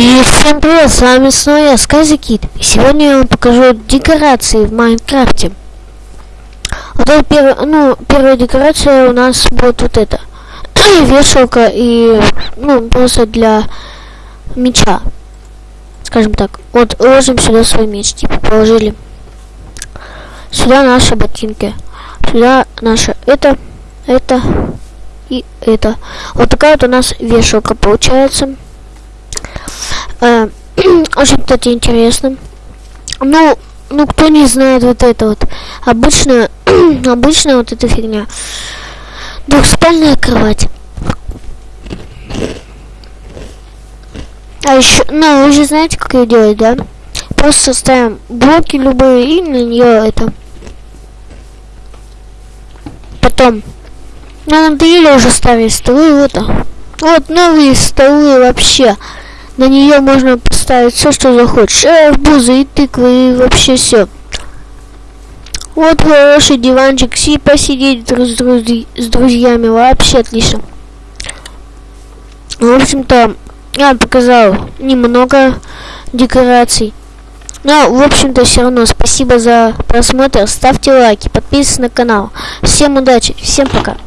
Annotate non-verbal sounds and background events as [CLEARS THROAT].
И всем привет, с вами снова я, Сказикит. И сегодня я вам покажу декорации в Майнкрафте. Вот это первая, ну, первая декорация у нас будет вот это. [CLEARS THROAT] Вешалка и, ну, просто для меча. Скажем так. Вот ложим сюда свой меч, типа, положили. Сюда наши ботинки. Сюда наше это, это и это. Вот такая вот у нас вешалка получается. Э, [CLEARS THROAT] очень, кстати, интересно. Ну, ну, кто не знает вот это вот. Обычно, [CLEARS THROAT] обычно вот эта фигня. Двухспальная кровать. А еще, ну, вы же знаете, как ее делать, да? Просто ставим блоки любые и на нее это. Потом, ну, надоели уже ставить столы, вот. Вот новые столы вообще. На нее можно поставить все, что захочешь. Арбузы и тыквы и вообще все. Вот хороший диванчик, си посидеть друз, друз, с друзьями, вообще отлично. В общем-то, я показал немного декораций. Но, в общем-то, все равно спасибо за просмотр. Ставьте лайки, подписывайтесь на канал. Всем удачи, всем пока.